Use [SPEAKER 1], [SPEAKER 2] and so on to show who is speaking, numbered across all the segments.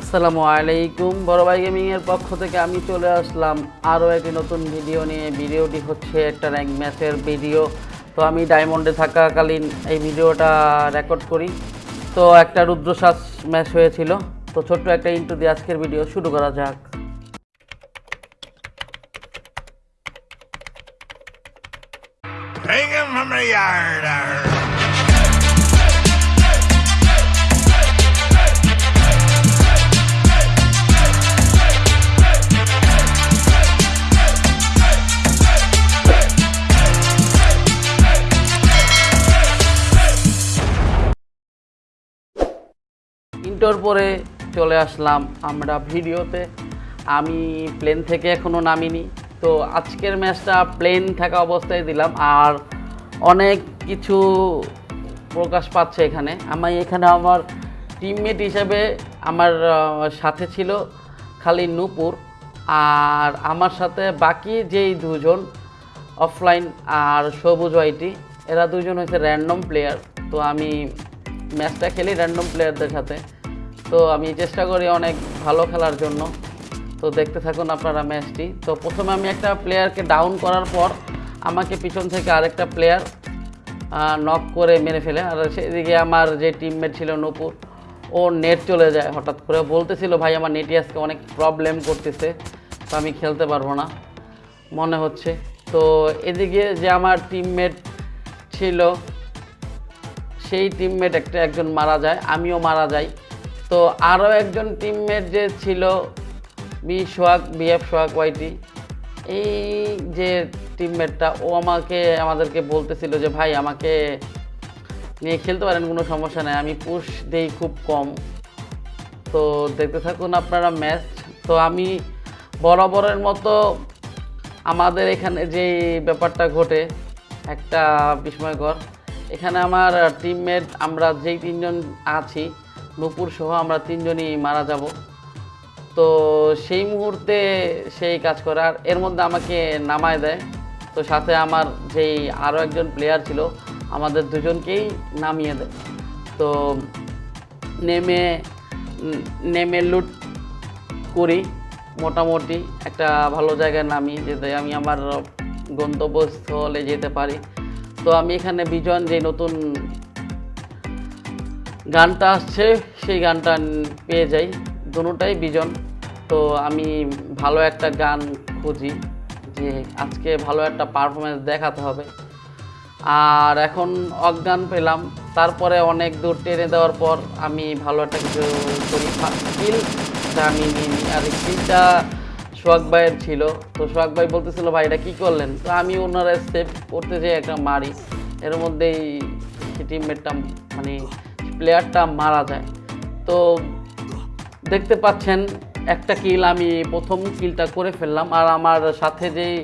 [SPEAKER 1] আসসালামু আলাইকুম। বড় ভাই গেমিংয়ের পক্ষ থেকে আমি চলে আসলাম আরও একটি নতুন ভিডিও নিয়ে। ভিডিওটি হচ্ছে একটা র্যাঙ্ক ম্যাচের ভিডিও তো আমি ডায়মন্ডে থাকাকালীন এই ভিডিওটা রেকর্ড করি। তো একটা রুদ্রশ্বাস ম্যাচ হয়েছিল। তো ছোট্ট একটা ইন্টু দিয়ে আজকের ভিডিও শুরু করা যাক।
[SPEAKER 2] Bring him from the yard. Arr.
[SPEAKER 1] পরে চলে আসলাম আমরা ভিডিওতে। আমি প্লেন থেকে এখনও নামিনি। তো আজকের ম্যাচটা প্লেন থাকা অবস্থায় দিলাম। আর অনেক কিছু প্রকাশ পাচ্ছে এখানে। আমি এখানে আমার টিমমেট হিসেবে আমার সাথে ছিল খালি নূপুর। আর আমার সাথে বাকি যেই দুজন অফলাইন আর সবুজ ওয়াইটি এরা দুজন হচ্ছে র্যান্ডম প্লেয়ার তো আমি ম্যাচটা খেলি র্যান্ডম প্লেয়ারদের সাথে। তো আমি চেষ্টা করি অনেক ভালো খেলার জন্য। তো দেখতে থাকুন আপনারা ম্যাচটি। তো প্রথমে আমি একটা প্লেয়ারকে ডাউন করার পর আমাকে পিছন থেকে আরেকটা প্লেয়ার নক করে মেরে ফেলে। আর সেদিকে আমার যে টিমমেট ছিল নূপুর, ও নেট চলে যায় হঠাৎ করে। বলতেছিল, ভাই, আমার নেটই আজকে অনেক প্রবলেম করতেছে, তো আমি খেলতে পারব না। মনে হচ্ছে। তো এদিকে যে আমার টিমমেট ছিল, সেই টিমমেট একটা একজন মারা যায়, আমিও মারা যাই। তো আরও একজন টিমমেট যে ছিল বি সোহাগ বিএফ সোহাগ ওয়াইটি এই যে টিমমেটটা ও আমাকে, আমাদেরকে বলতেছিল যে, ভাই, আমাকে নিয়ে খেলতে পারেন, কোনো সমস্যা নেই, আমি পুশ দেই খুব কম। তো দেখতে থাকুন আপনারা ম্যাচ তো আমি বরাবরের মতো আমাদের এখানে যে ব্যাপারটা ঘটে, একটা বিস্ময়কর, এখানে আমার টিমমেট আমরা যেই তিনজন আছি নুপুর সহ আমরা তিনজনই মারা যাব। তো সেই মুহূর্তে সেই কাজ করে আর এর মধ্যে আমাকে নামায় দেয়। তো সাথে আমার যেই আরও একজন প্লেয়ার ছিল, আমাদের দুজনকেই নামিয়ে দেয়। তো নেমে নেমে লুট করি। মোটামুটি একটা ভালো জায়গায় নামি, যেতে আমি আমার গন্তব্যস্থলে যেতে পারি। তো আমি এখানে বিজন, যে নতুন গানটা আসছে, সেই গানটা পেয়ে যাই। দুটাই বিজন। তো আমি ভালো একটা গান খুঁজি যে আজকে ভালো একটা পারফরমেন্স দেখাতে হবে। আর এখন অজ্ঞান পেলাম। তারপরে অনেক দূর টেনে দেওয়ার পর আমি ভালো একটা কিছু করি। স্কিলটা আমি নিই। আর স্কিলটা সোহাগ ভাইয়ের ছিল। তো সোহাগ ভাই বলতেছিল, ভাই, এটা কী করলেন? তো আমি ওনারা সেভ করতে যেয়ে একটা মারি। এর মধ্যেই টিমমেটটা মানে প্লেয়ারটা মারা যায়। তো দেখতে পাচ্ছেন, একটা কিল আমি প্রথম কিলটা করে ফেললাম। আর আমার সাথে যেই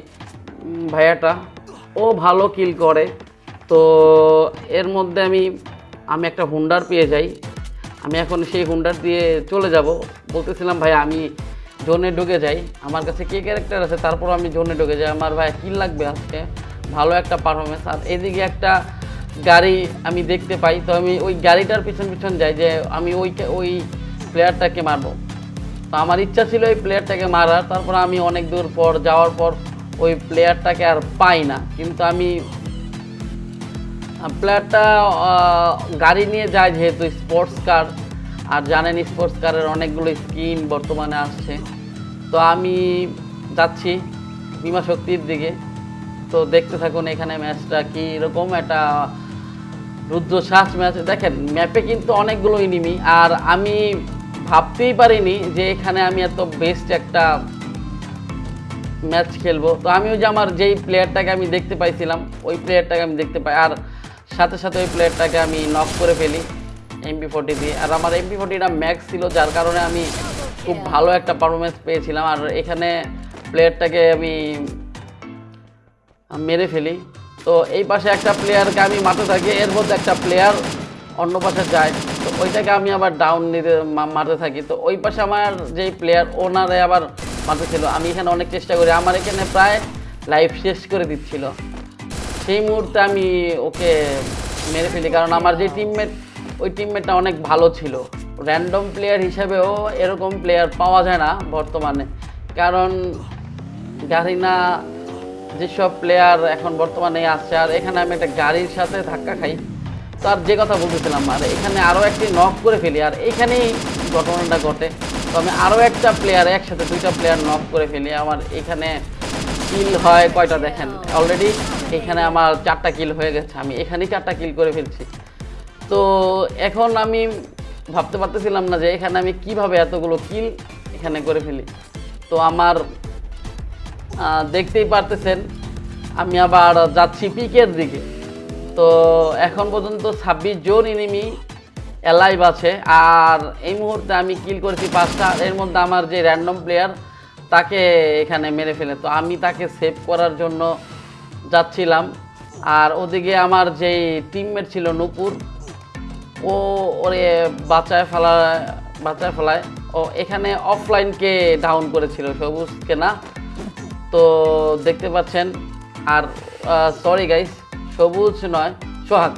[SPEAKER 1] ভাইয়াটা, ও ভালো কিল করে। তো এর মধ্যে আমি আমি একটা হুন্ডার পেয়ে যাই। আমি এখন সেই হুন্ডার দিয়ে চলে যাব। বলতেছিলাম, ভাই, আমি জোনে ঢুকে যাই। আমার কাছে কে ক্যারেক্টার আছে? তারপর আমি জোনে ঢুকে যাই। আমার ভাই, কিল লাগবে আজকে? ভালো একটা পারফরমেন্স আর এদিকে একটা গাড়ি আমি দেখতে পাই, তো আমি ওই গাড়িটার পিছন পিছন যাই যে আমি ওই ওই প্লেয়ারটাকে মারবো। তো আমার ইচ্ছা ছিল ওই প্লেয়ারটাকে মারার তারপর আমি অনেক দূর পর যাওয়ার পর ওই প্লেয়ারটাকে আর পাই না। কিন্তু আমি প্লেয়ারটা গাড়ি নিয়ে যায় যেহেতু স্পোর্টস কার আর জানেন স্পোর্টস কারের অনেকগুলো স্কিন বর্তমানে আসছে। তো আমি যাচ্ছি বিমা শক্তির দিকে। তো দেখতে থাকুন এখানে ম্যাচটা কী রকম একটা রুদ্রশ্বাস ম্যাচ। দেখেন ম্যাপে কিন্তু অনেকগুলো ইনিমি আর আমি ভাবতেই পারিনি যে এখানে আমি এত বেস্ট একটা ম্যাচ খেলব। তো আমি ওই যে আমার যেই প্লেয়ারটাকে আমি দেখতে পাইছিলাম, ওই প্লেয়ারটাকে আমি দেখতে পাই, আর সাথে সাথে ওই প্লেয়ারটাকে আমি নক করে ফেলি এমপি ফোর্টি দিয়ে। আর আমার এমপি ফোর্টিটা ম্যাক্স ছিল, যার কারণে আমি খুব ভালো একটা পারফরমেন্স পেয়েছিলাম, আর এখানে প্লেয়ারটাকে আমি মেরে ফেলি। তো এই পাশে একটা প্লেয়ারকে আমি মাঠে থাকি, এর মধ্যে একটা প্লেয়ার অন্য পাশে যায়। তো ওইটাকে আমি আবার ডাউন নিতে মা- মারতে থাকি। তো ওই পাশে আমার যেই প্লেয়ার ওনারে আবার মারতে ছিল আমি এখানে অনেক চেষ্টা করি। আমার এখানে প্রায় লাইফ শেষ করে দিচ্ছিল। সেই মুহূর্তে আমি ওকে মেরে ফেলি। কারণ আমার যে টিমমেট ওই টিমমেটটা অনেক ভালো ছিল। র্যান্ডম প্লেয়ার হিসেবেও এরকম প্লেয়ার পাওয়া যায় না বর্তমানে। কারণ গারিনা যেসব প্লেয়ার এখন বর্তমানে আসছে আর এখানে আমি একটা গাড়ির সাথে ধাক্কা খাই তো আর যে কথা বলতেছিলাম, আর এখানে আরও একটি নক করে ফেলি, আর এখানেই ঘটনাটা ঘটে। তো আমি আরও একটা প্লেয়ার একসাথে দুইটা প্লেয়ার নক করে ফেলি, আমার এখানে কিল হয় কয়টা দেখেন? অলরেডি এখানে আমার চারটা কিল হয়ে গেছে, আমি এখানেই চারটা কিল করে ফেলছি। তো এখন আমি ভাবতে পারতেছিলাম না যে এখানে আমি কীভাবে এতগুলো কিল এখানে করে ফেলি। তো আমার দেখতেই পারতেছেন, আমি আবার যাচ্ছি পিকের দিকে। তো এখন পর্যন্ত ছাব্বিশ জন এনিমি অ্যালাইভ আছে, আর এই মুহূর্তে আমি কিল করেছি পাঁচটা, এর মধ্যে আমার যে র্যান্ডম প্লেয়ার তাকে এখানে মেরে ফেলে। তো আমি তাকে সেভ করার জন্য যাচ্ছিলাম, আর ওদিকে আমার যেই টিমমেট ছিল নূপুর, ও ওরে বাঁচায় ফেলা বাঁচায় ফেলায়, ও এখানে অফলাইনকে ডাউন করেছিল সবুজকে না? তো দেখতে পাচ্ছেন, আর সরি গাইস সবুজ নয়, সোহাগ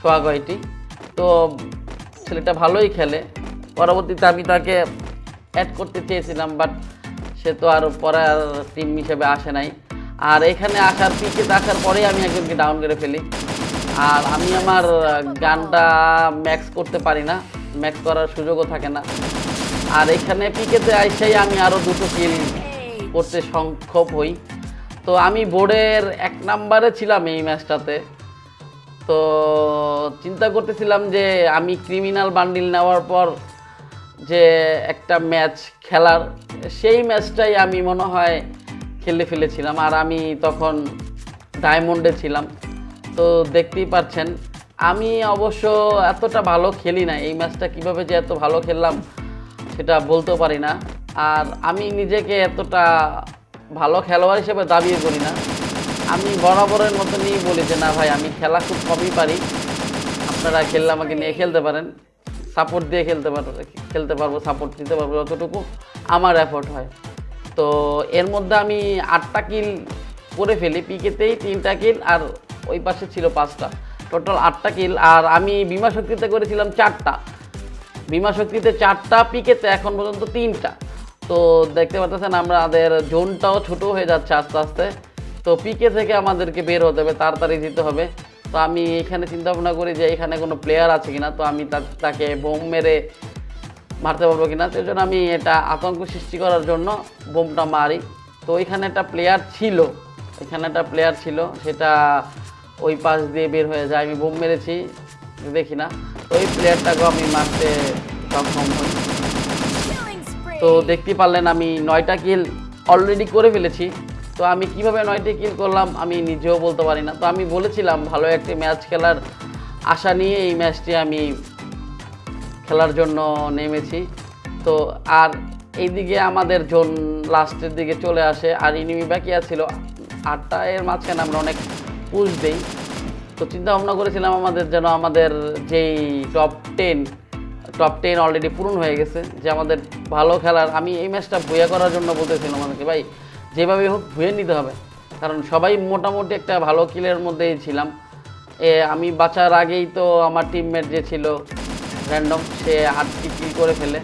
[SPEAKER 1] সোহাগ হয়টি তো ছেলেটা ভালোই খেলে। পরবর্তীতে আমি তাকে অ্যাড করতে চেয়েছিলাম বাট সে তো আর পরে আর টিম হিসেবে আসে নাই। আর এখানে আসার পিকেতে আসার পরেই আমি একজনকে ডাউন করে ফেলি। আর আমি আমার গানটা ম্যাক্স করতে পারি না ম্যাক্স করার সুযোগও থাকে না। আর এখানে পিকেতে আইসাই আমি আরও দুটো কিল করতে সংক্ষেপ হই। তো আমি বোর্ডের এক নাম্বারে ছিলাম এই ম্যাচটাতে। তো চিন্তা করতেছিলাম যে আমি ক্রিমিনাল বান্ডিল নেওয়ার পর যে একটা ম্যাচ খেলার, সেই ম্যাচটাই আমি মনে হয় খেলে ফেলেছিলাম। আর আমি তখন ডায়মন্ডে ছিলাম। তো দেখতেই পাচ্ছেন, আমি অবশ্য এতটা ভালো খেলি না। এই ম্যাচটা কীভাবে যে এত ভালো খেললাম সেটা বলতেও পারি না। আর আমি নিজেকে এতটা ভালো খেলোয়াড় হিসেবে দাবিও করি না। আমি বরাবরের মতনই বলি যে, না ভাই, আমি খেলা খুব কমই পারি। আপনারা খেললে আমাকে নিয়ে খেলতে পারেন। সাপোর্ট দিয়ে খেলতে পারব খেলতে পারব সাপোর্ট দিতে পারব যতটুকু আমার এফোর্ট হয়। তো এর মধ্যে আমি আটটা কিল করে ফেলি। পিকেতেই তিনটা কিল আর ওই পাশে ছিল পাঁচটা। টোটাল আটটা কিল আর আমি বিমা শক্তিতে করেছিলাম চারটা। বিমা শক্তিতে চারটা, পিকেতে এখন পর্যন্ত তিনটা। তো দেখতে পাচ্ছেন আমাদের জোনটাও ছোট হয়ে যাচ্ছে আস্তে আস্তে। তো পিকে থেকে আমাদেরকে বের হতে হবে, তাড়াতাড়ি দিতে হবে। তো আমি এখানে চিন্তা ভাবনা করি যে এখানে কোনো প্লেয়ার আছে কিনা, তো আমি তাকে বোম মেরে মারতে পারব কিনা। সেই জন্য আমি এটা আতঙ্ক সৃষ্টি করার জন্য বোমটা মারি। তো ওইখানে একটা প্লেয়ার ছিল, এখানে একটা প্লেয়ার ছিল, সেটা ওই পাশ দিয়ে বের হয়ে যায়। আমি বোম মেরেছি, দেখি না। ওই প্লেয়ারটাকেও আমি মারতে সক্ষম হই. তো দেখতে পারলেন আমি নয়টা কিল অলরেডি করে ফেলেছি। তো আমি কীভাবে নয়টি কিল করলাম আমি নিজেও বলতে পারি না। তো আমি বলেছিলাম, ভালো একটি ম্যাচ খেলার আশা নিয়ে এই ম্যাচটি আমি খেলার জন্য নেমেছি। তো আর এইদিকে আমাদের জোন লাস্টের দিকে চলে আসে, আর ইনিমি বাকি ছিল আটটা এর মাঝখানে আমরা অনেক পুশ দিই। তো চিন্তা ভাবনা করেছিলাম আমাদের যেন আমাদের যেই top ten top ten already পূরণ হয়ে গেছে, যে আমাদের ভালো খেলার, আমি এই ম্যাচটা ভুয়া করার জন্য বলতেছিলাম আমাদেরকে, ভাই, যেভাবে হোক ভুয়ে নিতে হবে। কারণ সবাই মোটামুটি একটা ভালো কিলের মধ্যেই ছিলাম। এ, আমি বাঁচার আগেই তো আমার টিমমেট যে ছিল র্যান্ডম সে আটটি কিল করে ফেলে।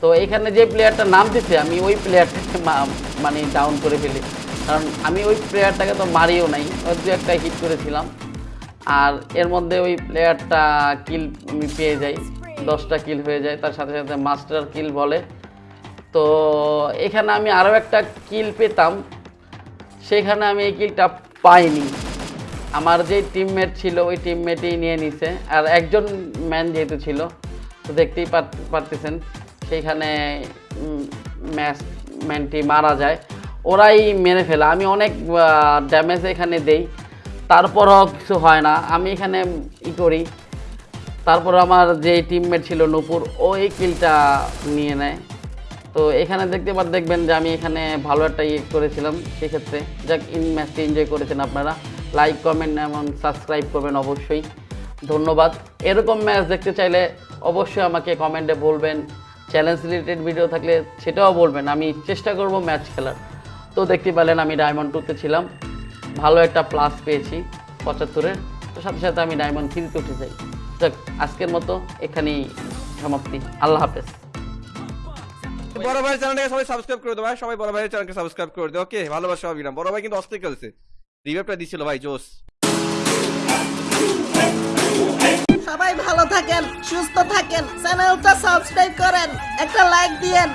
[SPEAKER 1] তো এখানে যে প্লেয়ারটা নাম দিচ্ছে আমি ওই প্লেয়ারটাকে মানে ডাউন করে ফেলি। কারণ আমি ওই প্লেয়ারটাকে তো মারিও নাই ওই দু একটা হিট করেছিলাম। আর এর মধ্যে ওই প্লেয়ারটা কিল আমি পেয়ে যাই। দশটা কিল হয়ে যায়, তার সাথে সাথে মাস্টার কিল বলে। তো এখানে আমি আরও একটা কিল পেতাম, সেখানে আমি এই কিলটা পাইনি। আমার যে টিমমেট ছিল, ওই টিমমেটই নিয়ে নিছে। আর একজন ম্যান যেহেতু ছিল, তো দেখতেই পার- পারতেছেন সেইখানে ম্যাচ ম্যানটি মারা যায়। ওরাই মেরে ফেলে। আমি অনেক ড্যামেজ এখানে দেই, তারপরও কিছু হয় না। আমি এখানে ই করি তারপর আমার যে টিমমেট ছিল নূপুর ও এই কিলটা নিয়ে নেয়। তো এখানে দেখতে পার দেখবেন যে আমি এখানে ভালো একটা ইয়ে করেছিলাম সেক্ষেত্রে। যাক, ইন ম্যাচটি এনজয় করেছেন আপনারা। লাইক কমেন্ট এবং সাবস্ক্রাইব করবেন অবশ্যই। ধন্যবাদ। এরকম ম্যাচ দেখতে চাইলে অবশ্যই আমাকে কমেন্টে বলবেন। চ্যালেঞ্জ রিলেটেড ভিডিও থাকলে সেটাও বলবেন। আমি চেষ্টা করব ম্যাচ খেলার। তো দেখতে পেলেন আমি ডায়মন্ড টুতে ছিলাম। ভালো একটা প্লাস পেয়েছি, পঁচাত্তরের। তো সাথে সাথে আমি ডায়মন্ড থ্রিতে উঠে যাই। যাক আজকের মতো এখানেই সমাপ্তি। আল্লাহ হাফেজ।
[SPEAKER 3] বড় ভাই চ্যানেলটাকে সবাই সাবস্ক্রাইব করে দেবো ভাই। সবাই বড় ভাইয়ের চ্যানেলকে সাবস্ক্রাইব করে দেবো ওকে ভালোবাসা অবিরাম বড় ভাই কিন্তু অস্থির খেলছে। রিভাইভটা দিছিল ভাই জোস
[SPEAKER 4] সবাই ভালো থাকেন সুস্থ থাকেন চ্যানেলটা সাবস্ক্রাইব করেন একটা লাইক দিয়েন।